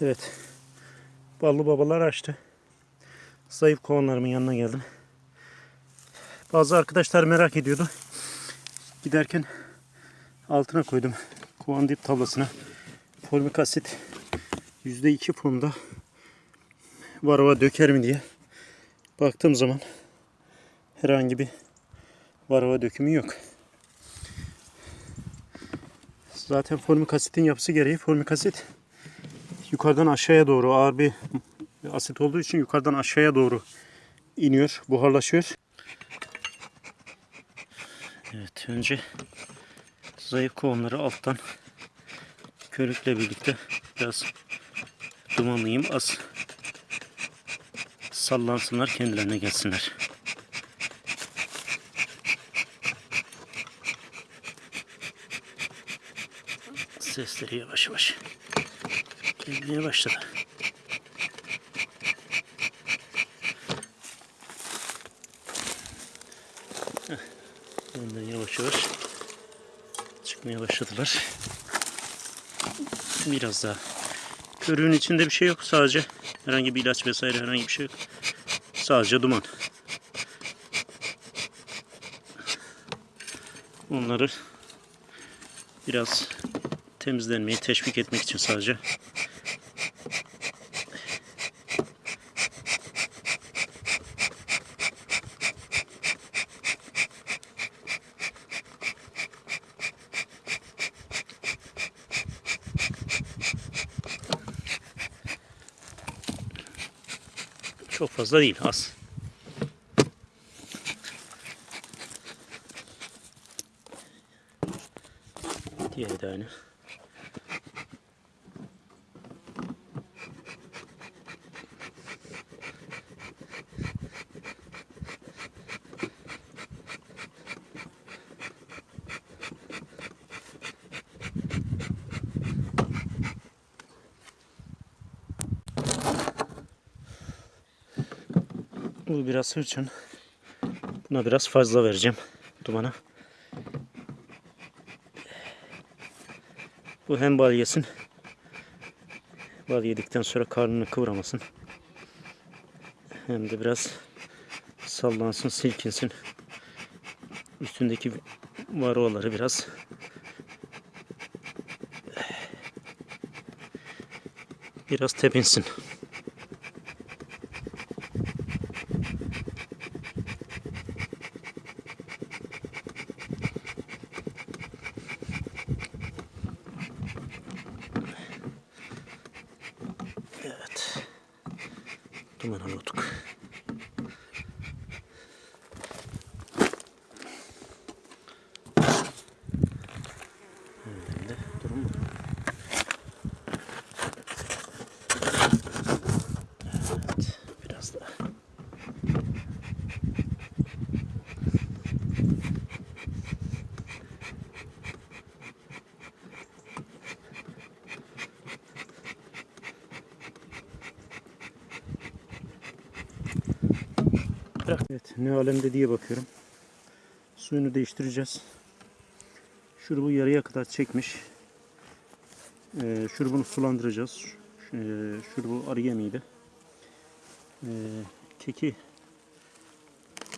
Evet. Ballı babalar açtı. Zayıf kovanlarımın yanına geldim. Bazı arkadaşlar merak ediyordu. Giderken altına koydum. Kovan dip tablasına. Formik asit %2 formda varava döker mi diye baktığım zaman herhangi bir varava dökümü yok. Zaten formik asitin yapısı gereği formik asit yukarıdan aşağıya doğru ağır bir asit olduğu için yukarıdan aşağıya doğru iniyor, buharlaşıyor. Evet, önce zayıf kovanları alttan körükle birlikte biraz dumanlayayım. Az sallansınlar, kendilerine gelsinler. Sesleri yavaş yavaş gelmeye başladı. Heh, Ondan yavaş yavaş çıkmaya başladılar. Biraz daha. Körüğün içinde bir şey yok. Sadece herhangi bir ilaç vesaire herhangi bir şey yok. Sadece duman. Onları biraz temizlenmeyi teşvik etmek için sadece çok fazla değil az. Diğeri de aynı. Bu biraz hırçın. Buna biraz fazla vereceğim dumana. Bu hem bal yesin. Bal yedikten sonra karnını kıvramasın. Hem de biraz sallansın, silkinsin. Üstündeki varoları biraz biraz tepinsin. 友のごとく。Ne alemde diye bakıyorum. Suyunu değiştireceğiz. Şurubu yarıya kadar çekmiş. Ee, şurubunu sulandıracağız. Ee, şurubu arı yemiydi. Ee, keki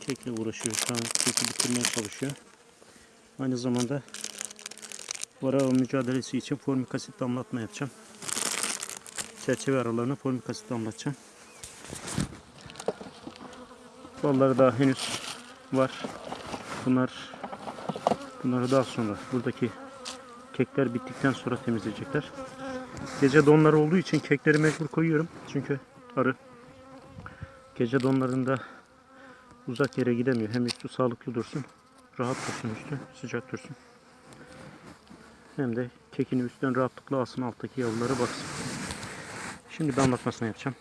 kekle uğraşıyor. Şu an keki bitirmeye çalışıyor. Aynı zamanda varava mücadelesi için formik asit damlatma yapacağım. Çerçeve aralarına formik asit damlatacağım. Balları daha henüz var. Bunlar bunları daha sonra buradaki kekler bittikten sonra temizleyecekler. Gece donları olduğu için kekleri mecbur koyuyorum. Çünkü arı gece donlarında uzak yere gidemiyor. Hem üstü sağlıklı dursun, rahat dursun üstü, sıcak dursun. Hem de kekini üstten rahatlıkla alsın alttaki yavrulara baksın. Şimdi damlatmasını yapacağım.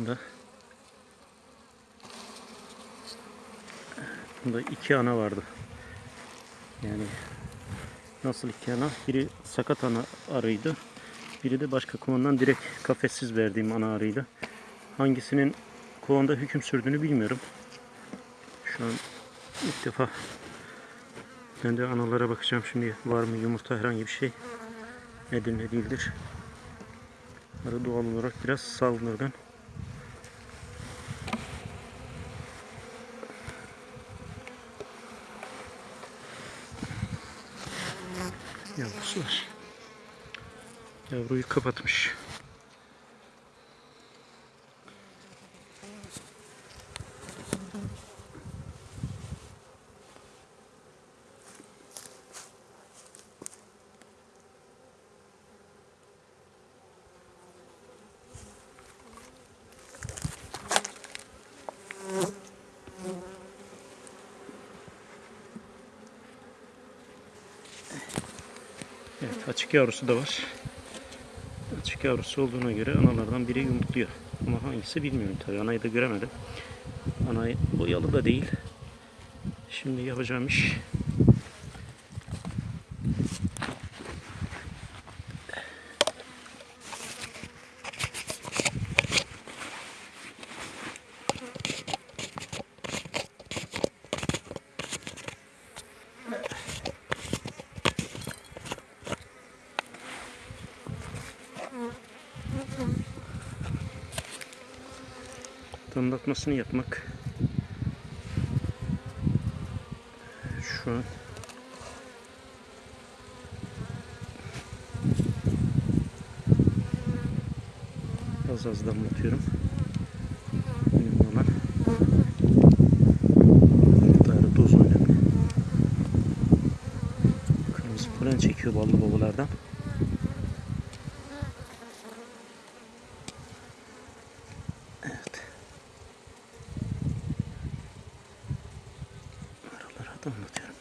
Bunda Bunda iki ana vardı. Yani Nasıl iki ana? Biri sakat ana arıydı. Biri de başka kovandan direkt kafessiz verdiğim ana arıydı. Hangisinin kovanda hüküm sürdüğünü bilmiyorum. Şu an ilk defa ben de analara bakacağım şimdi var mı yumurta herhangi bir şey nedir ne değildir. Arı doğal olarak biraz saldırgan. Yavrusu var. Yavruyu kapatmış. Evet açık yavrusu da var. Açık yavrusu olduğuna göre analardan biri yumurtluyor. Ama hangisi bilmiyorum tabii. Anayı da göremedim. Anayı boyalı da değil. Şimdi yapacağım iş damlatmasını yapmak. Şu an az az damlatıyorum. Önemli olan miktarı doz önemli. Kırmızı polen çekiyor ballı babalardan. Aralara damlatıyorum.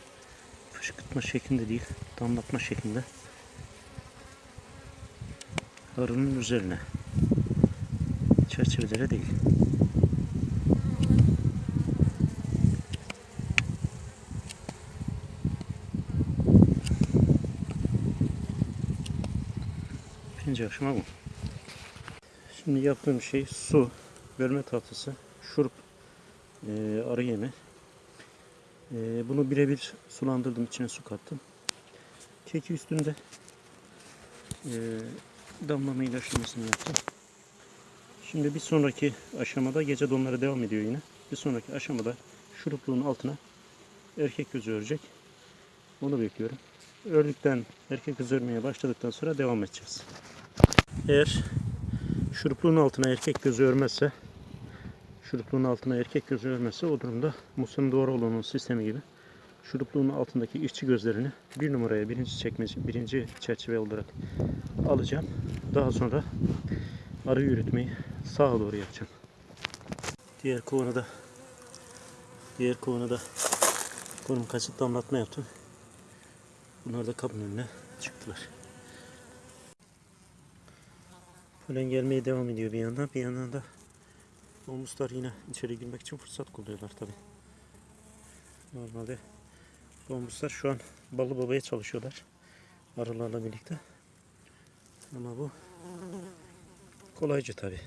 Fışkırtma şeklinde değil, damlatma şeklinde. Arının üzerine. Çerçevelere değil. Birinci aşama bu. Şimdi yaptığım şey su, bölme tahtası, şurup, e, arı yemi. E, bunu birebir sulandırdım, içine su kattım. Keki üstünde e, damlama ilaçlamasını yaptım. Şimdi bir sonraki aşamada gece donları devam ediyor yine. Bir sonraki aşamada şurupluğun altına erkek gözü örecek. Onu bekliyorum. Ördükten, erkek gözü örmeye başladıktan sonra devam edeceğiz. Eğer şurupluğun altına erkek gözü örmezse şurupluğun altına erkek gözü örmezse o durumda Musa'nın doğru olanın sistemi gibi şurupluğun altındaki işçi gözlerini bir numaraya birinci çekmece birinci çerçeve olarak alacağım. Daha sonra arı yürütmeyi sağa doğru yapacağım. Diğer kovana diğer kovana da konum kaçıp damlatma yaptım. Bunlar da kabın önüne çıktılar. Polen gelmeye devam ediyor bir yandan. Bir yandan da domuzlar yine içeri girmek için fırsat kolluyorlar tabi. Normalde domuzlar şu an balı babaya çalışıyorlar. Arılarla birlikte. Ama bu kolaycı tabi.